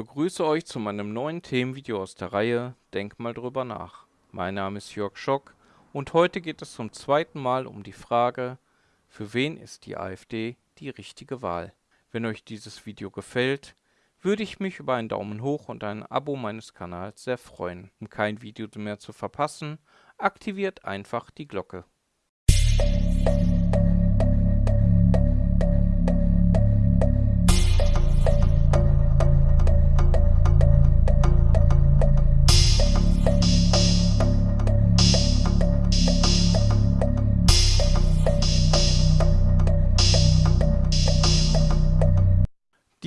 begrüße euch zu meinem neuen Themenvideo aus der Reihe Denk mal drüber nach. Mein Name ist Jörg Schock und heute geht es zum zweiten Mal um die Frage, für wen ist die AfD die richtige Wahl? Wenn euch dieses Video gefällt, würde ich mich über einen Daumen hoch und ein Abo meines Kanals sehr freuen. Um kein Video mehr zu verpassen, aktiviert einfach die Glocke.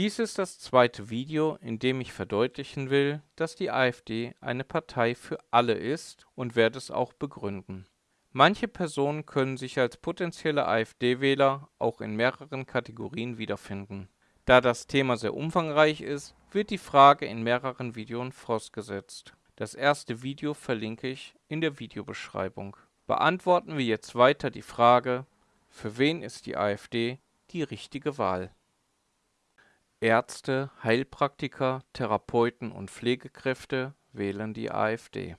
Dies ist das zweite Video, in dem ich verdeutlichen will, dass die AfD eine Partei für alle ist und werde es auch begründen. Manche Personen können sich als potenzielle AfD-Wähler auch in mehreren Kategorien wiederfinden. Da das Thema sehr umfangreich ist, wird die Frage in mehreren Videos vorausgesetzt. Das erste Video verlinke ich in der Videobeschreibung. Beantworten wir jetzt weiter die Frage, für wen ist die AfD die richtige Wahl? Ärzte, Heilpraktiker, Therapeuten und Pflegekräfte wählen die AfD.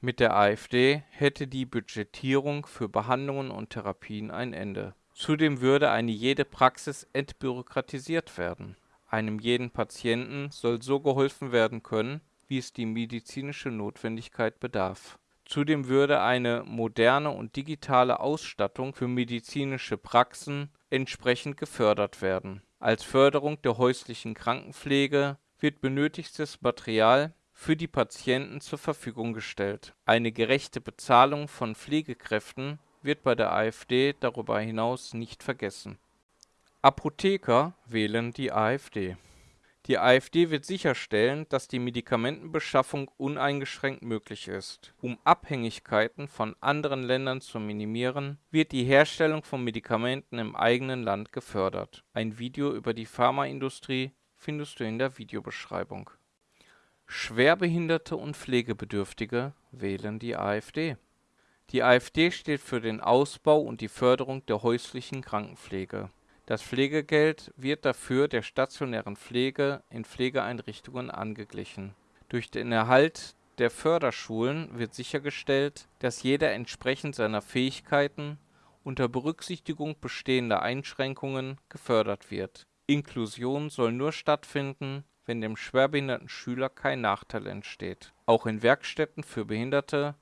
Mit der AfD hätte die Budgetierung für Behandlungen und Therapien ein Ende. Zudem würde eine jede Praxis entbürokratisiert werden. Einem jeden Patienten soll so geholfen werden können, wie es die medizinische Notwendigkeit bedarf. Zudem würde eine moderne und digitale Ausstattung für medizinische Praxen entsprechend gefördert werden als Förderung der häuslichen Krankenpflege wird benötigtes Material für die Patienten zur Verfügung gestellt. Eine gerechte Bezahlung von Pflegekräften wird bei der AfD darüber hinaus nicht vergessen. Apotheker wählen die AfD die AfD wird sicherstellen, dass die Medikamentenbeschaffung uneingeschränkt möglich ist. Um Abhängigkeiten von anderen Ländern zu minimieren, wird die Herstellung von Medikamenten im eigenen Land gefördert. Ein Video über die Pharmaindustrie findest du in der Videobeschreibung. Schwerbehinderte und Pflegebedürftige wählen die AfD. Die AfD steht für den Ausbau und die Förderung der häuslichen Krankenpflege das Pflegegeld wird dafür der stationären Pflege in Pflegeeinrichtungen angeglichen. Durch den Erhalt der Förderschulen wird sichergestellt, dass jeder entsprechend seiner Fähigkeiten unter Berücksichtigung bestehender Einschränkungen gefördert wird. Inklusion soll nur stattfinden, wenn dem schwerbehinderten Schüler kein Nachteil entsteht. Auch in Werkstätten für Behinderte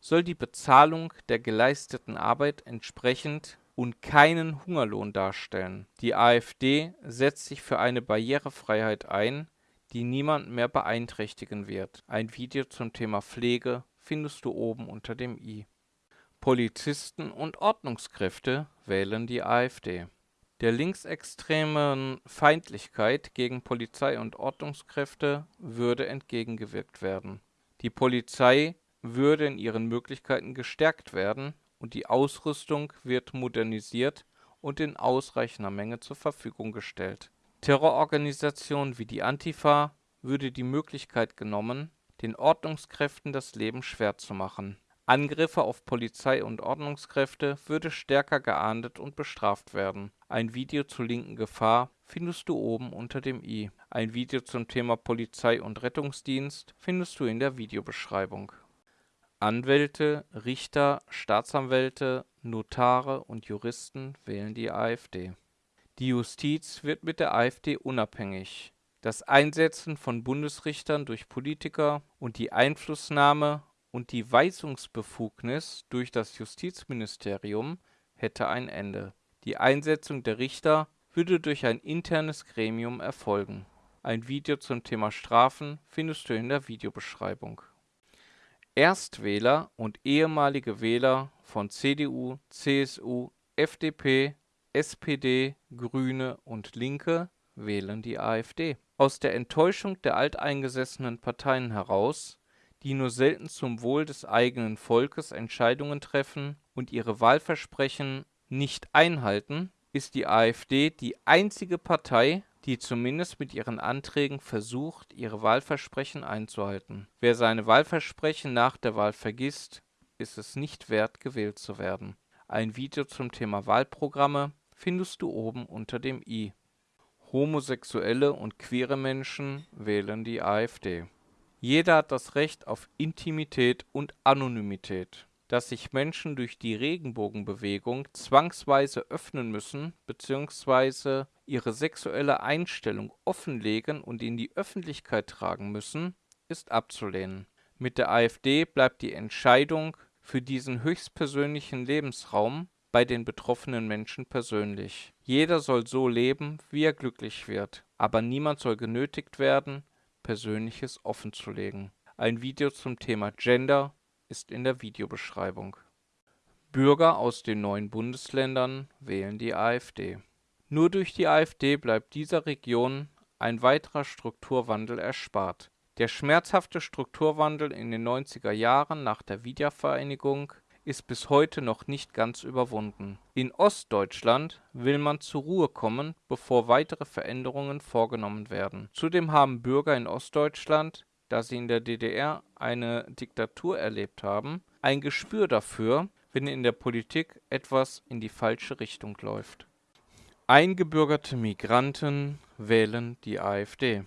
soll die Bezahlung der geleisteten Arbeit entsprechend und keinen Hungerlohn darstellen. Die AfD setzt sich für eine Barrierefreiheit ein, die niemand mehr beeinträchtigen wird. Ein Video zum Thema Pflege findest du oben unter dem i. Polizisten und Ordnungskräfte wählen die AfD. Der linksextremen Feindlichkeit gegen Polizei und Ordnungskräfte würde entgegengewirkt werden. Die Polizei würde in ihren Möglichkeiten gestärkt werden und die Ausrüstung wird modernisiert und in ausreichender Menge zur Verfügung gestellt. Terrororganisationen wie die Antifa würde die Möglichkeit genommen, den Ordnungskräften das Leben schwer zu machen. Angriffe auf Polizei und Ordnungskräfte würde stärker geahndet und bestraft werden. Ein Video zur linken Gefahr findest du oben unter dem i. Ein Video zum Thema Polizei und Rettungsdienst findest du in der Videobeschreibung Anwälte, Richter, Staatsanwälte, Notare und Juristen wählen die AfD. Die Justiz wird mit der AfD unabhängig. Das Einsetzen von Bundesrichtern durch Politiker und die Einflussnahme und die Weisungsbefugnis durch das Justizministerium hätte ein Ende. Die Einsetzung der Richter würde durch ein internes Gremium erfolgen. Ein Video zum Thema Strafen findest du in der Videobeschreibung Erstwähler und ehemalige Wähler von CDU, CSU, FDP, SPD, Grüne und Linke wählen die AfD. Aus der Enttäuschung der alteingesessenen Parteien heraus, die nur selten zum Wohl des eigenen Volkes Entscheidungen treffen und ihre Wahlversprechen nicht einhalten, ist die AfD die einzige Partei die zumindest mit ihren Anträgen versucht, ihre Wahlversprechen einzuhalten. Wer seine Wahlversprechen nach der Wahl vergisst, ist es nicht wert, gewählt zu werden. Ein Video zum Thema Wahlprogramme findest du oben unter dem i. Homosexuelle und queere Menschen wählen die AfD. Jeder hat das Recht auf Intimität und Anonymität. Dass sich Menschen durch die Regenbogenbewegung zwangsweise öffnen müssen bzw. ihre sexuelle Einstellung offenlegen und in die Öffentlichkeit tragen müssen, ist abzulehnen. Mit der AfD bleibt die Entscheidung für diesen höchstpersönlichen Lebensraum bei den betroffenen Menschen persönlich. Jeder soll so leben, wie er glücklich wird, aber niemand soll genötigt werden, Persönliches offenzulegen. Ein Video zum Thema Gender ist in der Videobeschreibung. Bürger aus den neuen Bundesländern wählen die AfD. Nur durch die AfD bleibt dieser Region ein weiterer Strukturwandel erspart. Der schmerzhafte Strukturwandel in den 90er Jahren nach der Wiedervereinigung ist bis heute noch nicht ganz überwunden. In Ostdeutschland will man zur Ruhe kommen, bevor weitere Veränderungen vorgenommen werden. Zudem haben Bürger in Ostdeutschland, da sie in der DDR eine Diktatur erlebt haben, ein Gespür dafür, wenn in der Politik etwas in die falsche Richtung läuft. Eingebürgerte Migranten wählen die AfD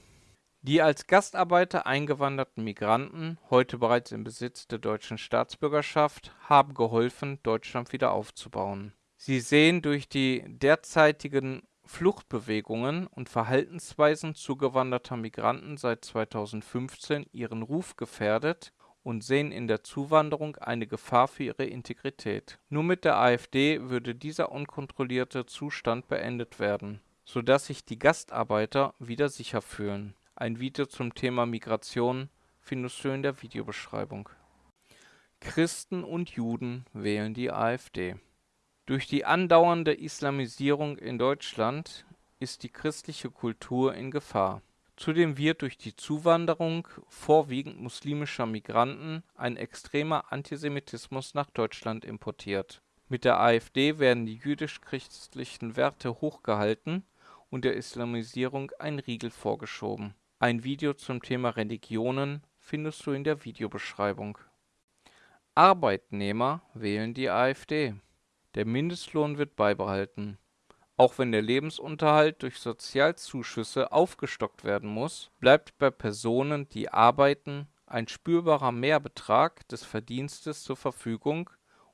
die als Gastarbeiter eingewanderten Migranten, heute bereits im Besitz der deutschen Staatsbürgerschaft, haben geholfen, Deutschland wieder aufzubauen. Sie sehen durch die derzeitigen Fluchtbewegungen und Verhaltensweisen zugewanderter Migranten seit 2015 ihren Ruf gefährdet und sehen in der Zuwanderung eine Gefahr für ihre Integrität. Nur mit der AfD würde dieser unkontrollierte Zustand beendet werden, sodass sich die Gastarbeiter wieder sicher fühlen ein Video zum Thema Migration findest du in der Videobeschreibung. Christen und Juden wählen die AfD. Durch die andauernde Islamisierung in Deutschland ist die christliche Kultur in Gefahr. Zudem wird durch die Zuwanderung vorwiegend muslimischer Migranten ein extremer Antisemitismus nach Deutschland importiert. Mit der AfD werden die jüdisch-christlichen Werte hochgehalten und der Islamisierung ein Riegel vorgeschoben ein Video zum Thema Religionen findest du in der Videobeschreibung. Arbeitnehmer wählen die AfD. Der Mindestlohn wird beibehalten. Auch wenn der Lebensunterhalt durch Sozialzuschüsse aufgestockt werden muss, bleibt bei Personen, die arbeiten, ein spürbarer Mehrbetrag des Verdienstes zur Verfügung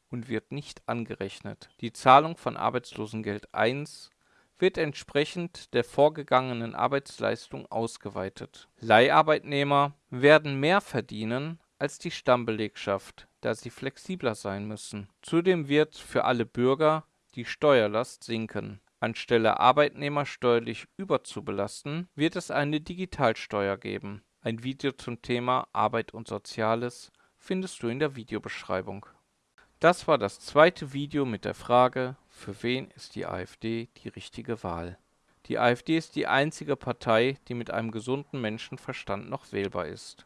und wird nicht angerechnet. Die Zahlung von Arbeitslosengeld 1 wird entsprechend der vorgegangenen Arbeitsleistung ausgeweitet. Leiharbeitnehmer werden mehr verdienen als die Stammbelegschaft, da sie flexibler sein müssen. Zudem wird für alle Bürger die Steuerlast sinken. Anstelle Arbeitnehmer steuerlich überzubelasten, wird es eine Digitalsteuer geben. Ein Video zum Thema Arbeit und Soziales findest du in der Videobeschreibung. Das war das zweite Video mit der Frage für wen ist die AfD die richtige Wahl? Die AfD ist die einzige Partei, die mit einem gesunden Menschenverstand noch wählbar ist